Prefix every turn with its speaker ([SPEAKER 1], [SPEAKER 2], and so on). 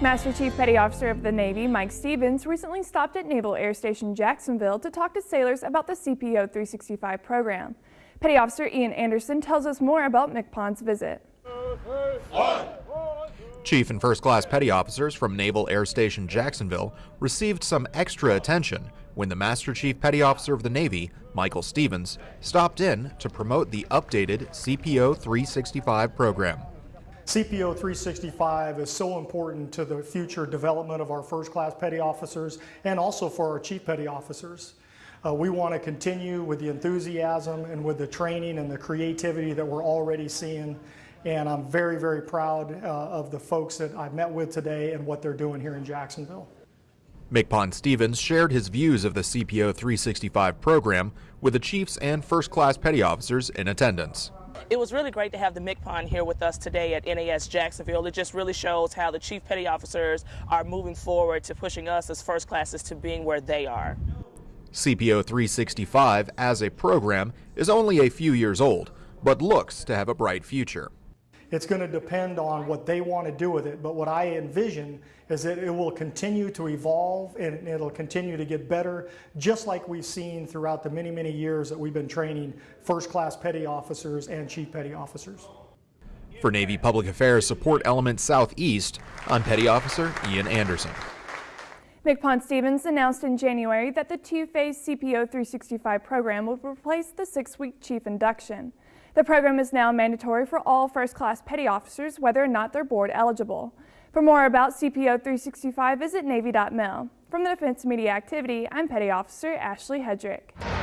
[SPEAKER 1] Master Chief Petty Officer of the Navy, Mike Stevens, recently stopped at Naval Air Station Jacksonville to talk to sailors about the CPO 365 program. Petty Officer Ian Anderson tells us more about MCPON's visit.
[SPEAKER 2] Chief and First Class Petty Officers from Naval Air Station Jacksonville received some extra attention when the Master Chief Petty Officer of the Navy, Michael Stevens, stopped in to promote the updated CPO 365 program.
[SPEAKER 3] CPO 365 is so important to the future development of our first class petty officers and also for our chief petty officers. Uh, we want to continue with the enthusiasm and with the training and the creativity that we're already seeing. And I'm very, very proud uh, of the folks that I've met with today and what they're doing here in Jacksonville.
[SPEAKER 2] MCPON Stevens shared his views of the CPO 365 program with the chiefs and first class petty officers in attendance.
[SPEAKER 4] It was really great to have the MCPON here with us today at NAS Jacksonville. It just really shows how the Chief Petty Officers are moving forward to pushing us as first classes to being where they are.
[SPEAKER 2] CPO 365 as a program is only a few years old, but looks to have a bright future.
[SPEAKER 3] It's going to depend on what they want to do with it, but what I envision is that it will continue to evolve and it'll continue to get better, just like we've seen throughout the many, many years that we've been training first class petty officers and chief petty officers.
[SPEAKER 2] For Navy Public Affairs Support Element Southeast, I'm Petty Officer Ian Anderson.
[SPEAKER 1] MCPON Stevens announced in January that the two-phase CPO 365 program will replace the six-week chief induction. The program is now mandatory for all first-class petty officers, whether or not they're board eligible. For more about CPO 365, visit Navy.mil. From the Defense Media Activity, I'm Petty Officer Ashley Hedrick.